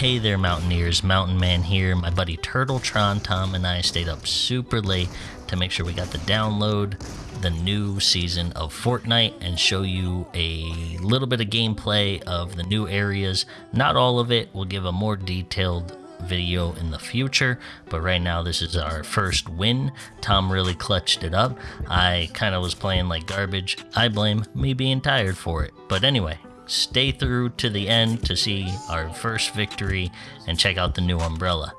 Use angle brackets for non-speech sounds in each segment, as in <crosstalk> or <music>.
Hey there, Mountaineers. Mountain Man here. My buddy Turtletron, Tom, and I stayed up super late to make sure we got the download the new season of Fortnite and show you a little bit of gameplay of the new areas. Not all of it. We'll give a more detailed video in the future but right now this is our first win tom really clutched it up i kind of was playing like garbage i blame me being tired for it but anyway stay through to the end to see our first victory and check out the new umbrella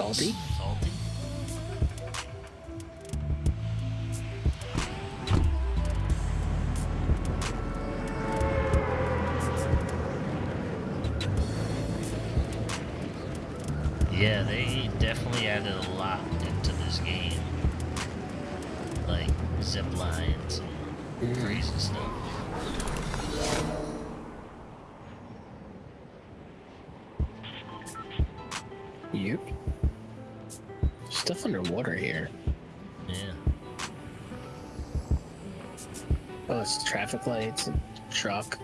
salty? salty Yeah, they definitely added a lot into this game. Like zip lines and crazy stuff. Yep. Stuff underwater here. Yeah. Oh, it's traffic lights, a truck.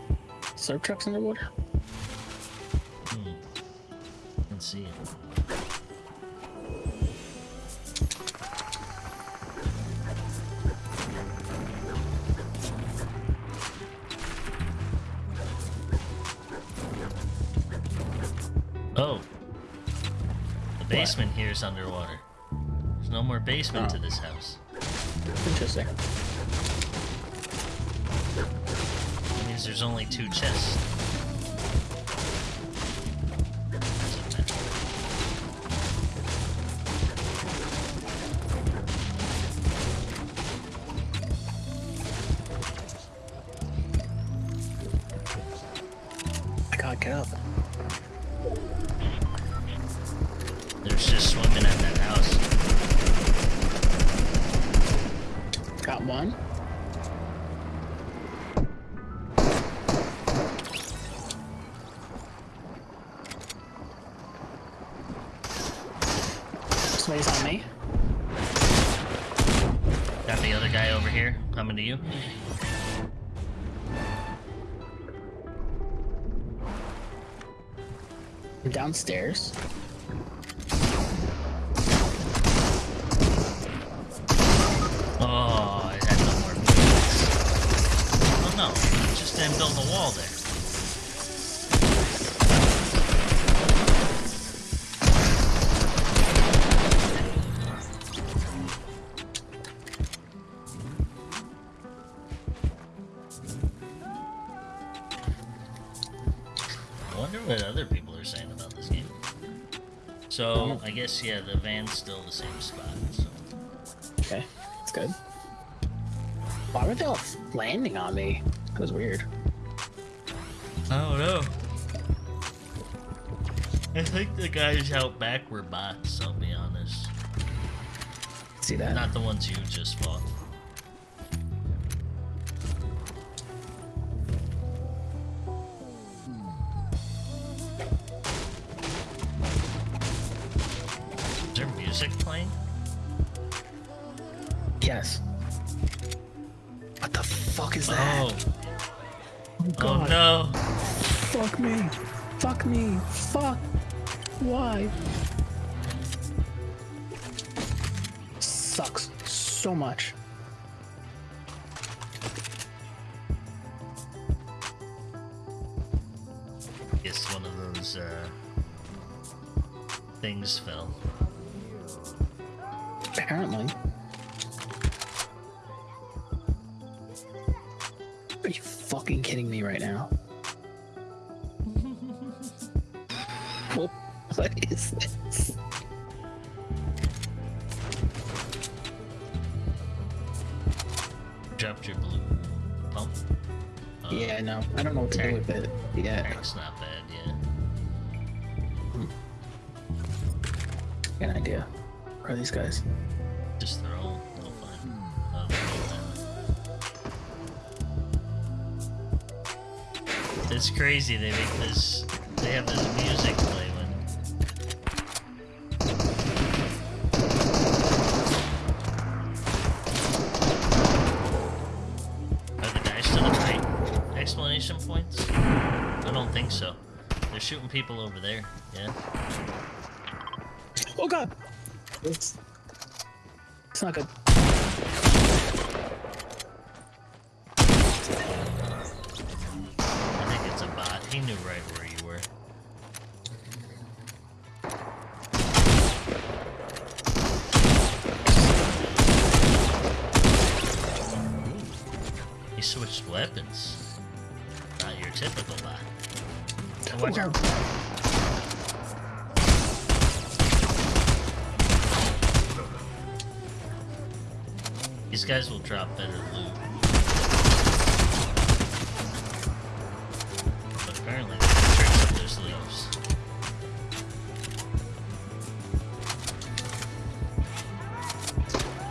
Surf trucks underwater? Hmm. Can see it. Oh. The basement here is underwater. More basement to Oh. this house. Interesting. That means there's only two chests. I can't get up. Downstairs. Oh, I had no more. Oh no, just didn't a wall there. Guess, yeah, the van's still the same spot, so. Okay, that's good. Why were they all landing on me? That was weird. I don't know. I think the guys out back were bots, I'll be honest. See that? Not the ones you just fought. Much. Guess one of those, uh, things fell. Apparently. Are you fucking kidding me right now? <laughs> What is this? Uh, Yeah, no, I don't know what to do with it. Yeah. It's not bad, yeah. Get an idea. Where are these guys? Just throw. Oh, they'll. It's crazy. They make this. They have this music play shooting people over there. Yeah. Oh god! It's, it's not good. I think it's a bot. He knew right where you were. He switched weapons. Not your typical bot. Watch out. These guys will drop better loot. Apparently they up their sleeves.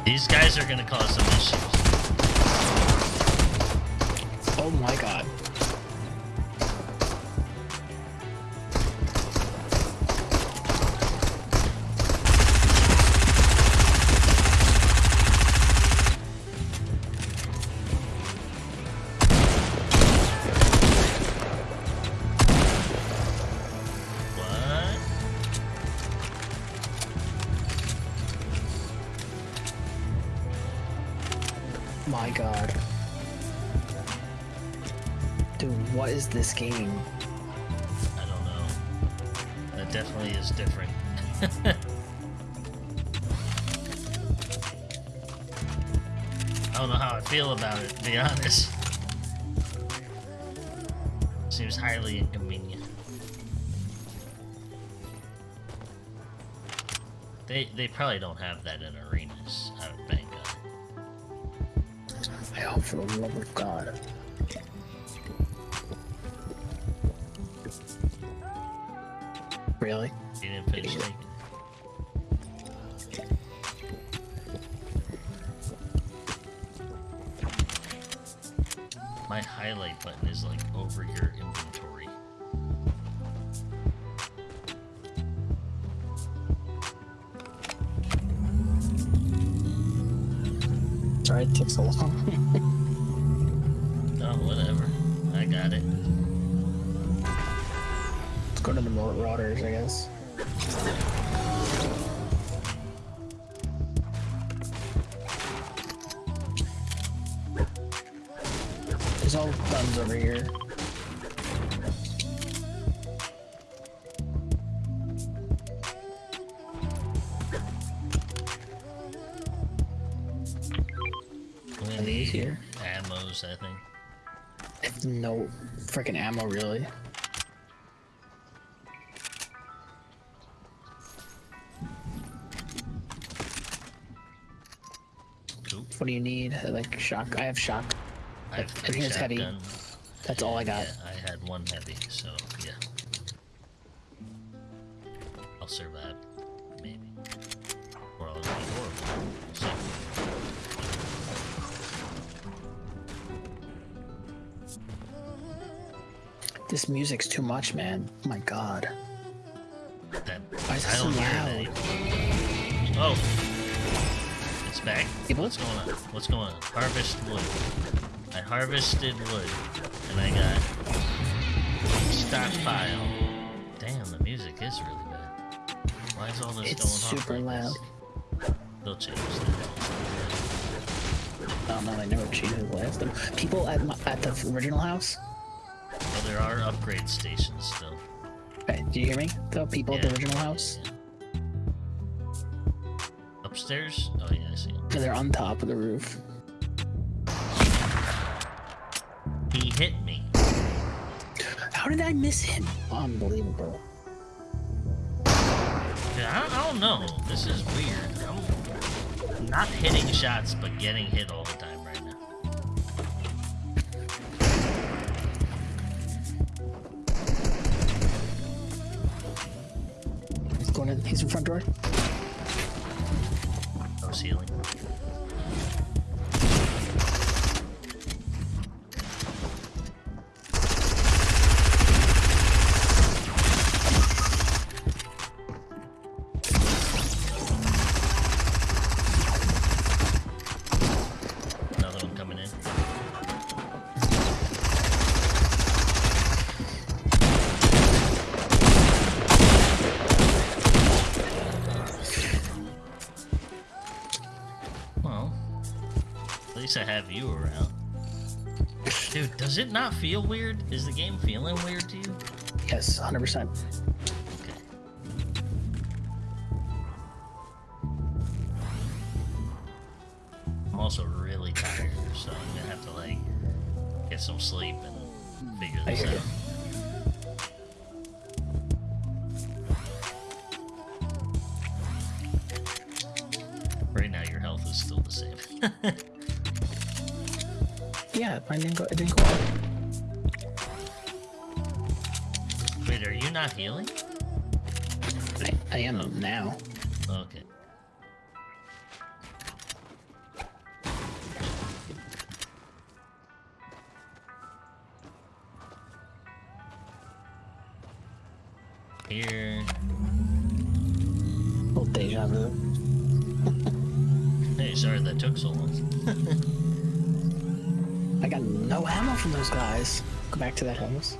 These guys are gonna cause some issues. My god. Dude, what is this game? I don't know. That definitely is different. <laughs> I don't know how I feel about it, to be honest. Seems highly inconvenient. They they probably don't have that in arenas, for the love of God. Really? You didn't finish taking. My highlight button is like over your inventory. Sorry it took so long. <laughs> I guess. There's all guns over here. We need here? ammos, I think. No freaking ammo, really. What do you need? Like shock? I have shock. I have I three think it's heavy. That's all I got. Yeah, I had one heavy, so yeah. I'll survive. Maybe. Or I'll be horrible. We'll. This music's too much, man. Oh my god. That, Why is it so loud? Oh! It's back. People? What's going on? What's going on? Harvest wood. I harvested wood, and I got stockpile. Damn, the music is really bad. Why is all this It's going super off like loud. This? They'll change that. Oh no, they never changed the last them. People at my, at the original house. Well, there are upgrade stations still. Hey, do you hear me? The people at the original house. yeah. Upstairs? Oh yeah, I. They're on top of the roof. He hit me. How did I miss him? Unbelievable. Yeah, I, I don't know. This is weird. I'm not hitting shots, but getting hit all the time right now. He's going in. He's in front door. No healing. I have you around. Dude, does it not feel weird? Is the game feeling weird to you? Yes, 100%. Mine didn't go, it didn't go up. Wait, are you not healing? I, I am now. Okay. From those guys. Go back to that house.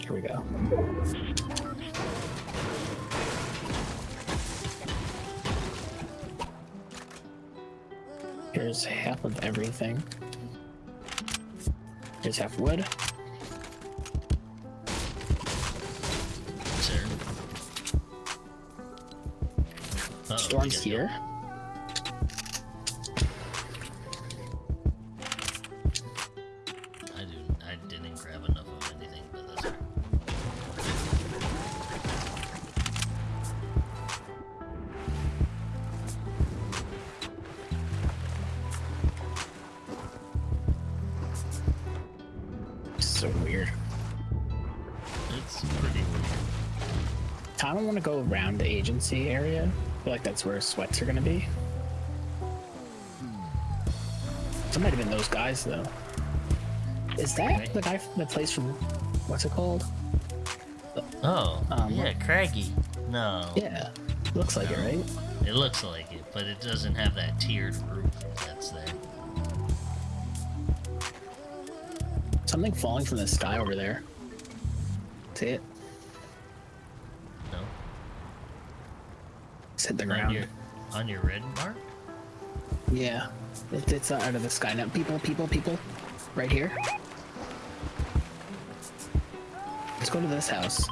Here we go. Here's half of everything. Here's half wood. Uh-oh, we Storm's got- here. I do. I didn't grab enough of anything, but that's alright. So weird. It's pretty weird. I don't want to go around the agency area. Feel like that's where sweats are gonna be. Some might have been those guys though. Is that the guy from the place from what's it called? Oh, Um, yeah, Craggy. No. Yeah, looks like it, right? It looks like it, but it doesn't have that tiered roof that's there. Something falling from the sky over there. See it? Hit the On ground. your, on your red mark? Yeah, it, it's uh, out of the sky now. People, people, people, right here. Let's go to this house.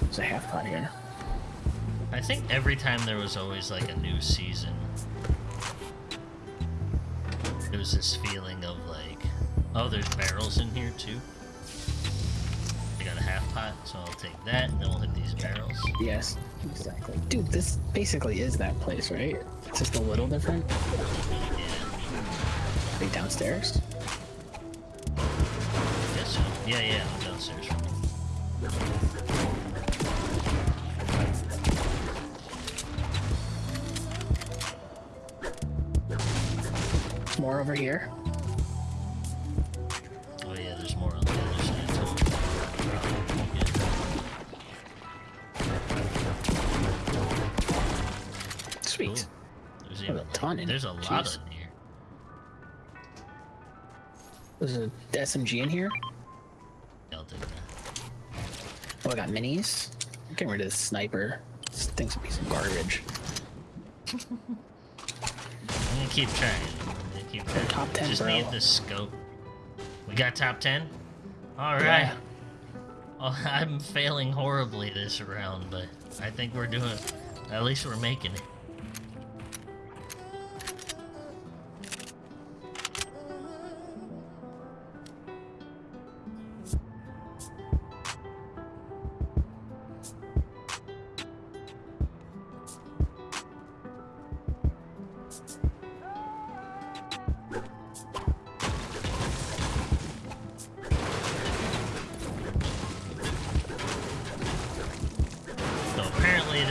There's a half pot here. I think every time there was always like a new season, there was this feeling of like, oh, there's barrels in here too. I got a half pot, so I'll take that, and then we'll hit these barrels. Yes, exactly. Dude, this basically is that place, right? It's just a little different. Yeah, Are you downstairs? I guess so. Yeah, yeah, I'm downstairs. More over here. Sweet. cool. There's There's even a ton in There's it. a lot Jeez. in here. There's a SMG in here. I'll take that. Oh, I got minis. I'm getting rid of this sniper. This thing's a piece of garbage. I'm gonna keep trying. I'm gonna keep trying. top 10, Just bro. need the scope. We got top 10? Alright. Yeah. Oh, <laughs> I'm failing horribly this round, but I think we're doing. At least we're making it.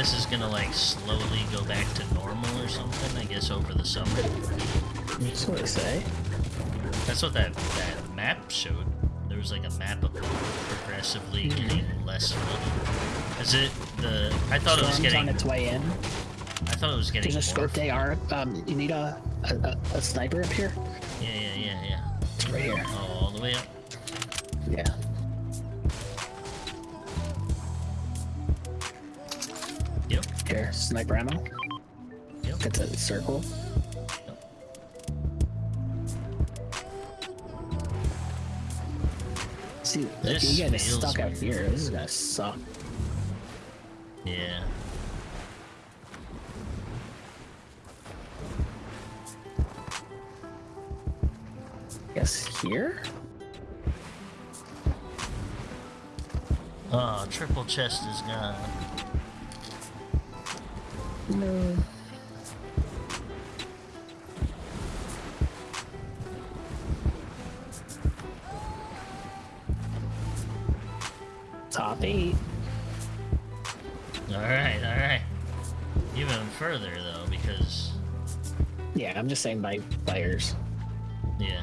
This is gonna like slowly go back to normal or something. I guess over the summer. That's what I say. That's what that that map showed. There was like a map of progressively Mhm. getting less flooded. Is it the? I thought it was Storm's getting. on its way in. I thought it was getting. There's a scoped AR. Um, you need a, a, a, a sniper up here? Yeah, yeah, yeah, yeah. Right here. Oh, all the way up. Yeah. Yep. Here, sniper ammo. Yep. Get the circle. See, if This you get feels stuck out here, this is gonna suck. Yeah. Guess here? Oh, triple chest is gone. No. Top eight. Alright, alright. Even further though, because Yeah, I'm just saying by players. yeah.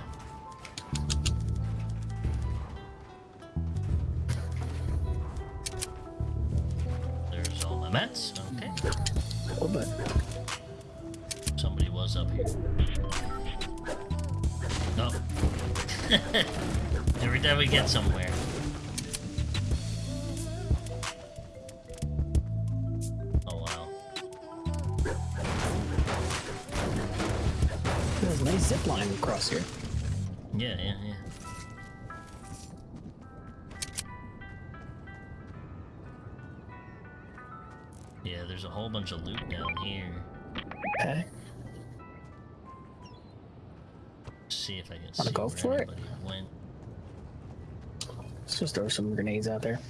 There's all my mats. Every time we get somewhere. Oh wow. there's a nice zip line across here. Yeah, yeah, yeah. Yeah, there's a whole bunch of loot down here. Okay. see if I can Wanna see go where for it? went. Let's just throw some grenades out there.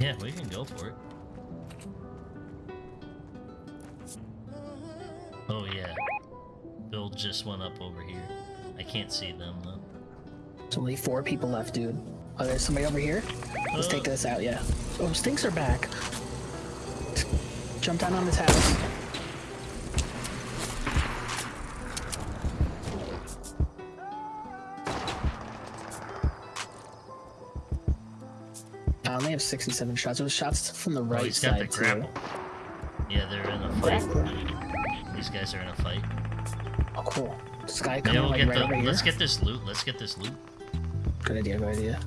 Yeah, we can go for it. Oh yeah. Bill just went up over here. I can't see them though. There's only four people left, dude. Oh, there's somebody over here. Let's take Uh. this out, yeah. Oh, stinks are back. Jump down on this house. I only have 67 shots. It was shots from the Oh, right he's got the side, too. grapple. Yeah, they're in a fight. These guys are in a fight. Oh, cool. This guy Yeah, coming we'll like get right the. over here. Let's get this loot. Let's get this loot. Good idea, good idea.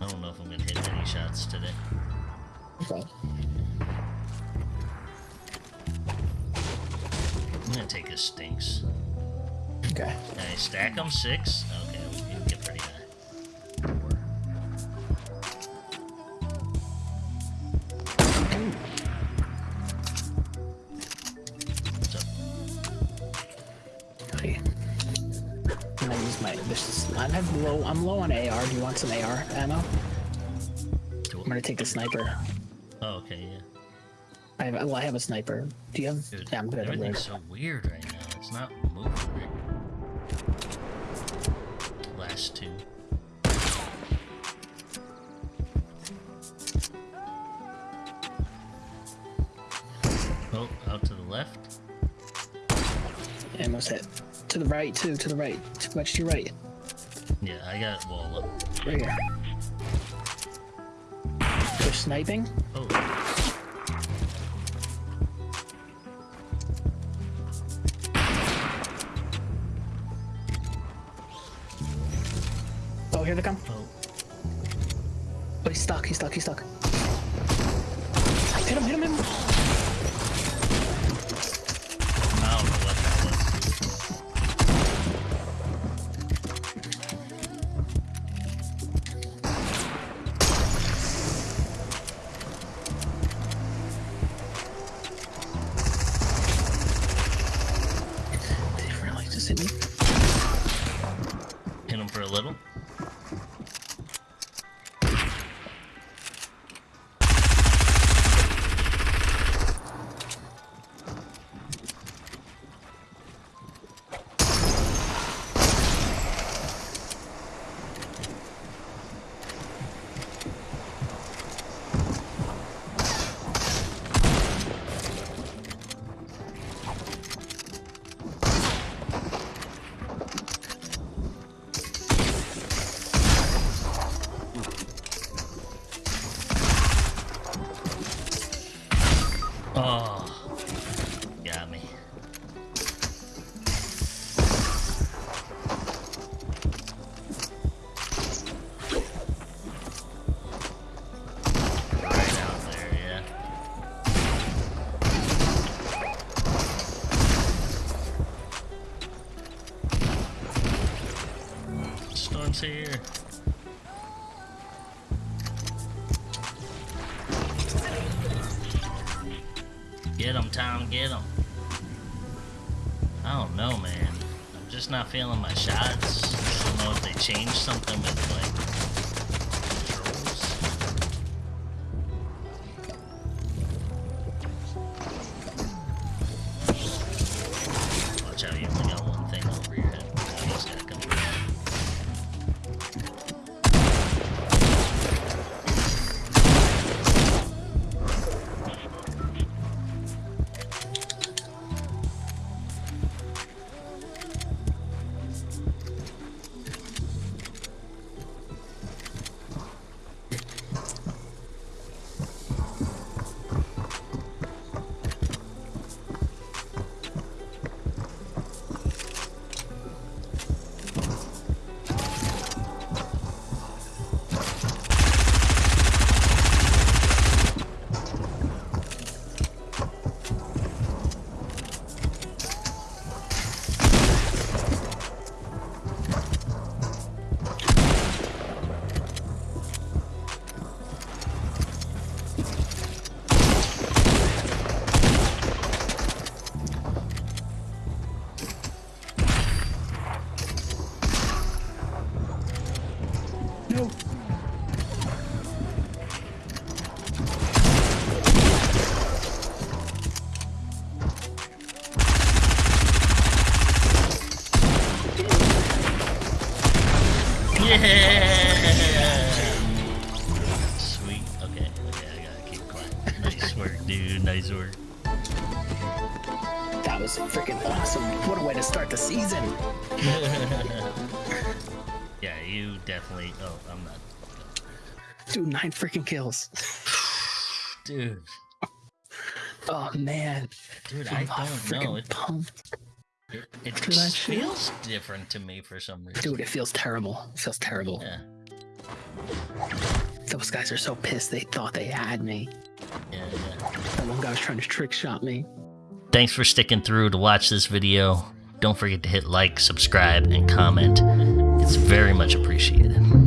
I don't know if I'm gonna hit any shots today. Okay. I'm gonna take his stinks. Okay. Can I stack them? Six? This. I have low. I'm low on AR. Do you want some AR ammo? I'm gonna take the sniper. Oh, okay, yeah. I have. Well, I have a sniper. Do you have? Dude, yeah, I'm good. I'm good. everything's so weird right now. It's not moving right. Last two. Oh, out to the left. Almost hit. To the right too. To the right. Too much to your right. I got wall up. Right here. They're sniping. Oh, Oh, here they come. oh. Oh, he's stuck. He's stuck. He's stuck. Hit him! Hit him! Hit him! Storm's here. Get him, Tom, get him. I don't know, man. I'm just not feeling my shots. I don't know if they changed something with, you definitely. Oh, I'm not. Dude, nine freaking kills. <sighs> Dude, Oh man. dude, I I'm don't freaking know. It, pumped. it, it just feels different to me for some reason. Dude, it feels terrible. It feels terrible. Yeah, Those guys are so pissed they thought they had me. yeah, yeah. That one guy was trying to trick shot me. Thanks for sticking through to watch this video. Don't forget to hit like, subscribe, and comment. It's very much appreciated.